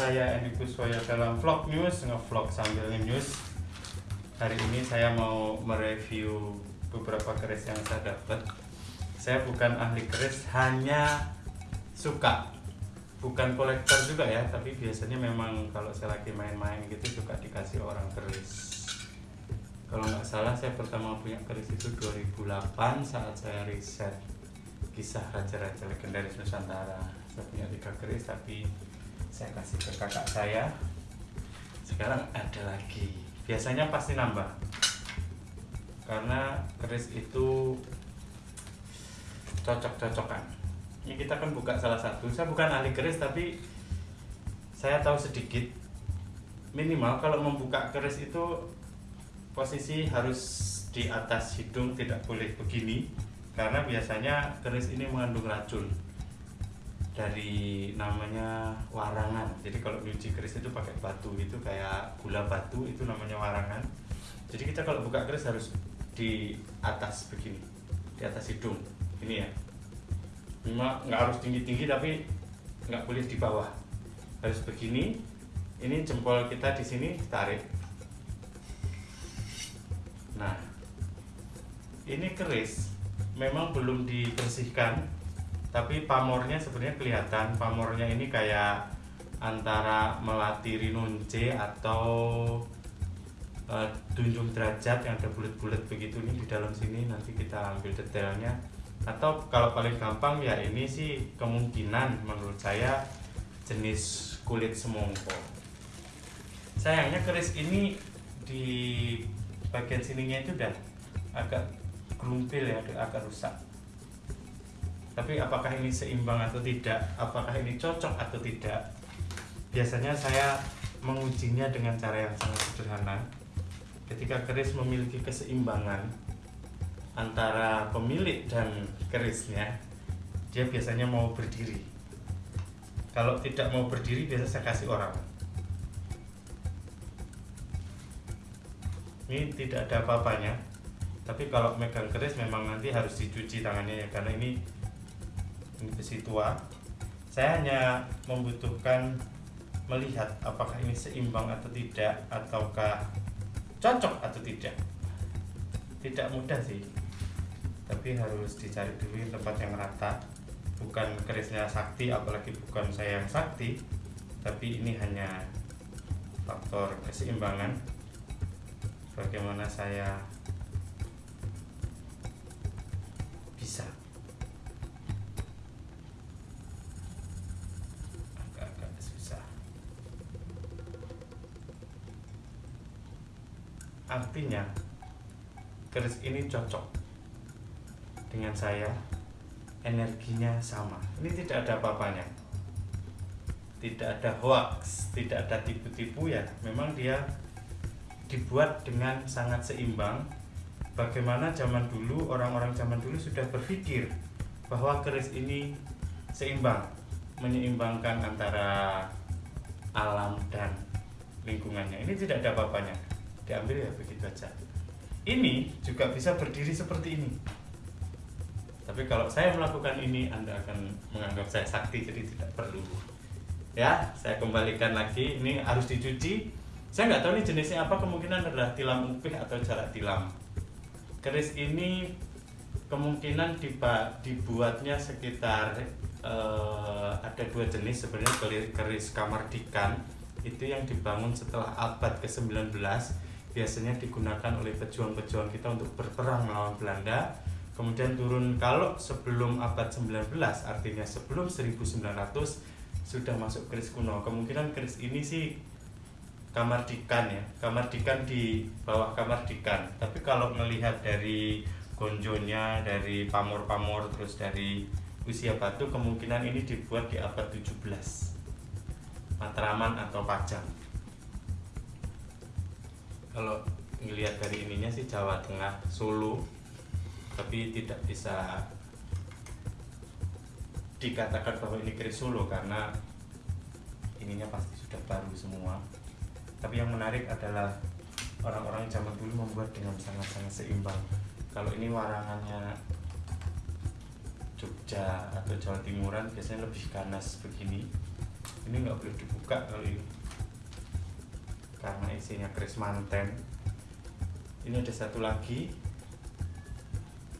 saya Edi Kuswoyo dalam vlog news, nge-vlog sambil news. Hari ini saya mau mereview beberapa keris yang saya dapat. Saya bukan ahli keris, hanya suka. Bukan kolektor juga ya, tapi biasanya memang kalau saya lagi main-main gitu suka dikasih orang keris. Kalau nggak salah saya pertama punya keris itu 2008 saat saya riset kisah raja-raja legendaris Nusantara saya punya tiga keris tapi saya kasih ke kakak saya. Sekarang ada lagi. Biasanya pasti nambah. Karena keris itu cocok-cocokan. Ini kita kan buka salah satu. Saya bukan ahli keris tapi saya tahu sedikit. Minimal kalau membuka keris itu posisi harus di atas hidung tidak boleh begini. Karena biasanya keris ini mengandung racun dari namanya warangan. Jadi kalau nyuci keris itu pakai batu itu kayak gula batu itu namanya warangan. Jadi kita kalau buka keris harus di atas begini di atas hidung ini ya. Memang nggak harus tinggi tinggi tapi nggak boleh di bawah. Harus begini ini jempol kita di sini tarik nah ini keris memang belum dibersihkan tapi pamornya sebenarnya kelihatan. Pamornya ini kayak antara melati rinunce atau uh, tunjung derajat yang ada bulat-bulat begitu ini di dalam sini. Nanti kita ambil detailnya. Atau kalau paling gampang ya ini sih kemungkinan menurut saya jenis kulit semongko. Sayangnya keris ini di bagian sininya itu udah agak gerumpil ya agak rusak tapi apakah ini seimbang atau tidak? Apakah ini cocok atau tidak? Biasanya saya mengujinya dengan cara yang sangat sederhana. Ketika keris memiliki keseimbangan antara pemilik dan kerisnya dia biasanya mau berdiri. Kalau tidak mau berdiri biasa saya kasih orang. Ini tidak ada apa-apanya. Tapi kalau megang keris memang nanti harus dicuci tangannya ya karena ini ini besi tua saya hanya membutuhkan melihat apakah ini seimbang atau tidak ataukah cocok atau tidak. Tidak mudah sih tapi harus dicari dulu tempat yang rata. Bukan kerisnya sakti apalagi bukan saya yang sakti tapi ini hanya faktor keseimbangan. Bagaimana saya bisa artinya keris ini cocok dengan saya. Energinya sama. Ini tidak ada apa-apanya. Tidak ada hoax tidak ada tipu-tipu ya memang dia dibuat dengan sangat seimbang. Bagaimana zaman dulu orang-orang zaman dulu sudah berpikir bahwa keris ini seimbang menyeimbangkan antara alam dan lingkungannya. Ini tidak ada apa-apanya diambil ya begitu aja. Ini juga bisa berdiri seperti ini. Tapi kalau saya melakukan ini anda akan menganggap saya sakti jadi tidak perlu. Ya saya kembalikan lagi. Ini harus dicuci. Saya nggak tahu ini jenisnya apa. Kemungkinan adalah tilam upih atau jarak tilam. Keris ini kemungkinan dibuatnya sekitar uh, ada dua jenis sebenarnya keris kamar dikan itu yang dibangun setelah abad ke-19 biasanya digunakan oleh pejuang-pejuang kita untuk berperang melawan Belanda. Kemudian turun kalau sebelum abad 19 artinya sebelum 1900 sudah masuk keris kuno. Kemungkinan keris ini sih kamar dikan ya. Kamar dikan di bawah kamar dikan. Tapi kalau melihat dari gonjonya dari pamor-pamor terus dari usia batu kemungkinan ini dibuat di abad 17 Matraman atau Pajang kalau ngelihat dari ininya sih Jawa Tengah Solo tapi tidak bisa dikatakan bahwa ini keris Solo karena ininya pasti sudah baru semua. Tapi yang menarik adalah orang-orang zaman dulu membuat dengan sangat-sangat seimbang. Kalau ini warangannya Jogja atau Jawa Timuran biasanya lebih ganas begini. Ini nggak boleh dibuka kalau ini karena isinya keris manten. Ini ada satu lagi.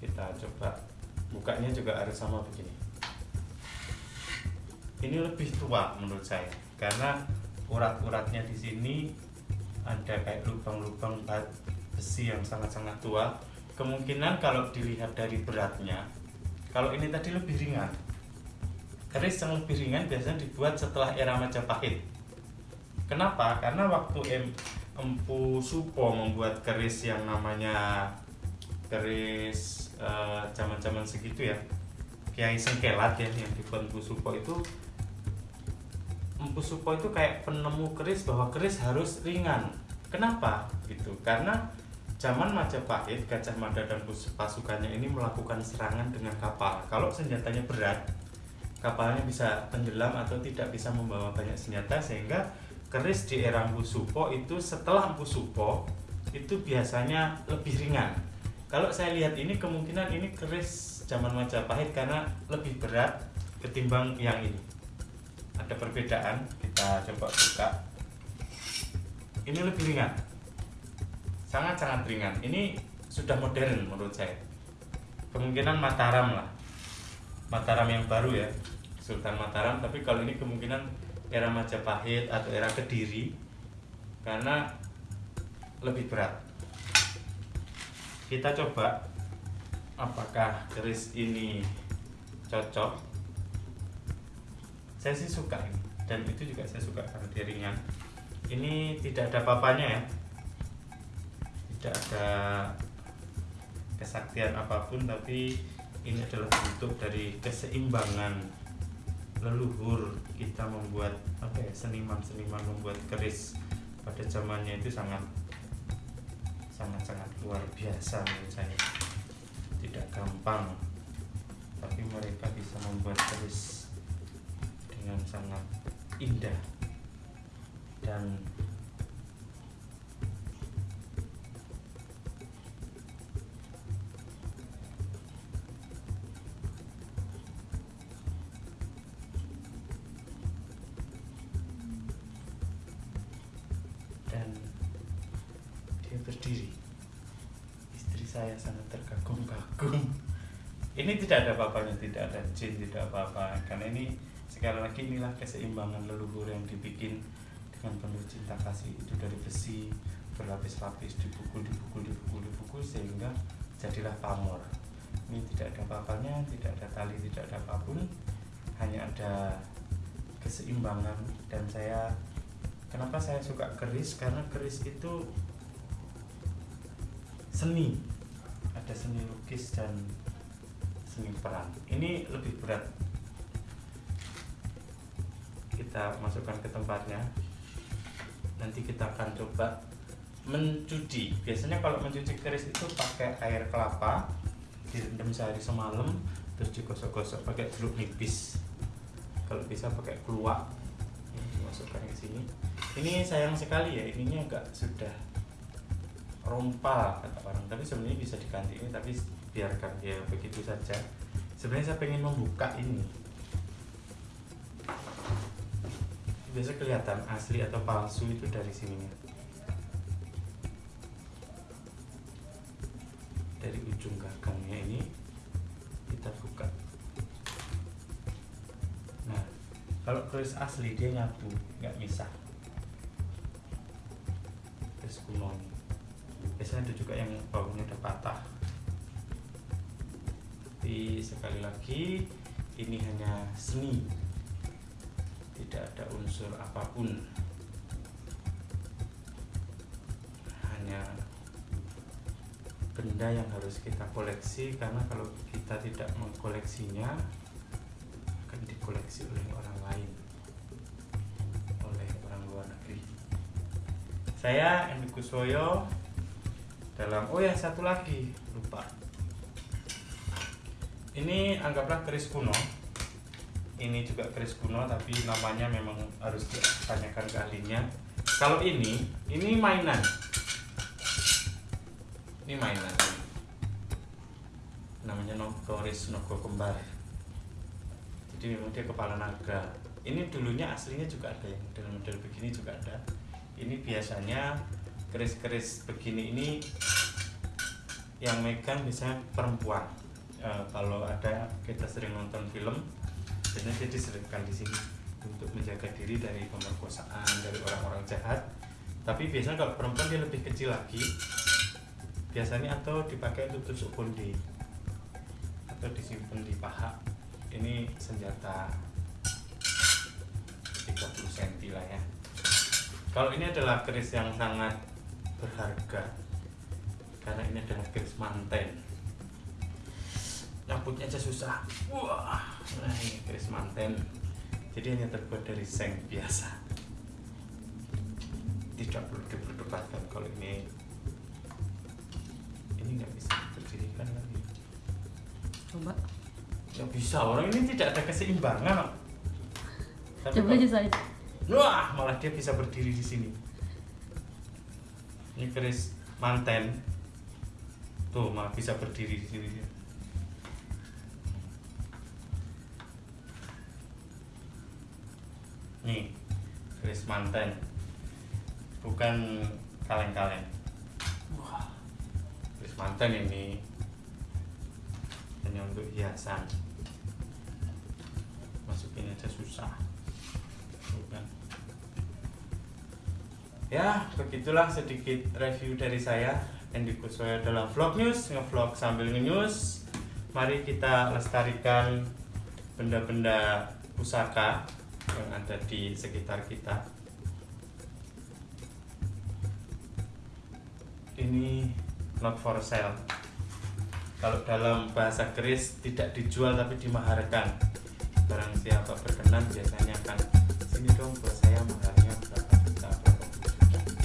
Kita coba bukanya juga harus sama begini. Ini lebih tua menurut saya karena urat-uratnya di sini ada kayak lubang-lubang besi yang sangat-sangat tua. Kemungkinan kalau dilihat dari beratnya kalau ini tadi lebih ringan. Keris yang lebih ringan biasanya dibuat setelah era Majapahit kenapa? karena waktu em, Empu Supo membuat keris yang namanya keris eh, zaman-zaman uh, segitu ya Kiai Sengkelat ya yang dibuat Empu Supo itu Empu Supo itu kayak penemu keris bahwa keris harus ringan kenapa? gitu karena zaman Majapahit Gajah Mada dan pasukannya ini melakukan serangan dengan kapal kalau senjatanya berat kapalnya bisa tenggelam atau tidak bisa membawa banyak senjata sehingga keris di era Empu Supo itu setelah Empu Supo itu biasanya lebih ringan. Kalau saya lihat ini kemungkinan ini keris zaman Majapahit karena lebih berat ketimbang yang ini. Ada perbedaan kita coba buka. Ini lebih ringan. Sangat-sangat ringan. Ini sudah modern menurut saya. Kemungkinan Mataram lah. Mataram yang baru ya Sultan Mataram. Tapi kalau ini kemungkinan era Majapahit atau era Kediri karena lebih berat. Kita coba apakah keris ini cocok. Saya sih suka ini dan itu juga saya suka karena dia ringan. Ini tidak ada papanya ya. Tidak ada kesaktian apa pun tapi ini adalah bentuk dari keseimbangan leluhur kita membuat apa ya seniman-seniman membuat keris pada zamannya itu sangat sangat sangat luar biasa menurut saya. Tidak gampang tapi mereka bisa membuat keris dengan sangat indah dan berdiri istri saya sangat terkagum-kagum. Ini tidak ada apa-apanya tidak ada jin tidak apa-apa. Karena ini sekali lagi inilah keseimbangan leluhur yang dibikin dengan penuh cinta kasih. Itu dari besi berlapis-lapis dipukul dipukul dipukul dipukul sehingga jadilah pamor. Ini tidak ada apa-apanya tidak ada tali tidak ada apa pun. Hanya ada keseimbangan. Dan saya kenapa saya suka keris? Karena keris itu seni. Ada seni lukis dan seni peran ini lebih berat. Kita masukkan ke tempatnya. Nanti kita akan coba mencuci biasanya kalau mencuci keris itu pakai air kelapa direndam sehari semalam terus digosok-gosok pakai jeruk nipis. Kalau bisa pakai keluak dimasukkan ke sini. Ini sayang sekali ya ininya agak sudah rompa kata orang. Tapi sebenarnya bisa diganti ini tapi biarkan ya begitu saja. Sebenarnya saya pengen membuka ini. Biasa kelihatan asli atau palsu itu dari sini dari ujung gagangnya ini kita buka. Nah kalau keris asli dia nyatu nggak misah. Keris kuno biasanya ada juga yang baunya udah patah. Tapi sekali lagi ini hanya seni. Tidak ada unsur apa pun. Hanya benda yang harus kita koleksi karena kalau kita tidak mengkoleksinya akan dikoleksi oleh orang lain. Oleh orang luar negeri. Saya Endi Kuswoyo dalam oh ya satu lagi lupa. Ini anggaplah keris kuno. Ini juga keris kuno tapi namanya memang harus ditanyakan ke ahlinya. Kalau ini ini mainan. Ini mainan. Namanya nogoris nogo kembar jadi memang dia kepala naga. Ini dulunya aslinya juga ada yang model-model begini juga ada. Ini biasanya keris-keris begini ini yang megang biasanya perempuan. E, kalau ada kita sering nonton film biasanya dia diselipkan di sini untuk menjaga diri dari pemerkosaan dari orang-orang jahat. Tapi biasanya kalau perempuan dia lebih kecil lagi biasanya atau dipakai untuk tusuk konde atau disimpan di paha ini senjata 30 cm lah ya. Kalau ini adalah keris yang sangat berharga. Karena ini adalah keris manten. Nyambutnya aja susah. Wah nah ini keris manten. Jadi hanya terbuat dari seng biasa. Tidak perlu diperdebatkan kalau ini ini nggak bisa berdirikan lagi. Coba. Ya bisa orang ini tidak ada keseimbangan. Tapi coba aja saya. Wah malah dia bisa berdiri di sini ini keris manten. Tuh malah bisa berdiri di sini dia. nih keris manten. Bukan kaleng-kaleng. Keris manten ini hanya untuk hiasan. Masukin aja susah. Bukan ya begitulah sedikit review dari saya Andy Kuswoyo dalam vlog news ngevlog sambil nge-news. Mari kita lestarikan benda-benda pusaka yang ada di sekitar kita. Ini not for sale. Kalau dalam bahasa keris tidak dijual tapi dimaharkan. Barang siapa berkenan biasanya akan sini dong buat saya maharnya berapa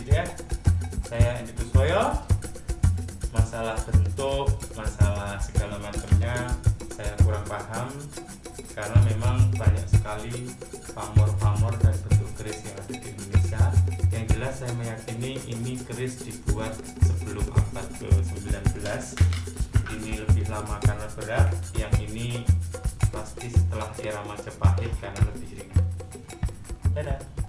gitu ya saya Andi Kuswoyo. Masalah bentuk masalah segala macamnya saya kurang paham. Karena memang banyak sekali pamor-pamor dan bentuk keris yang ada di Indonesia. Yang jelas saya meyakini ini keris dibuat sebelum abad ke-19 ini lebih lama karena berat. Yang ini pasti setelah era Majapahit karena lebih ringan. Dadah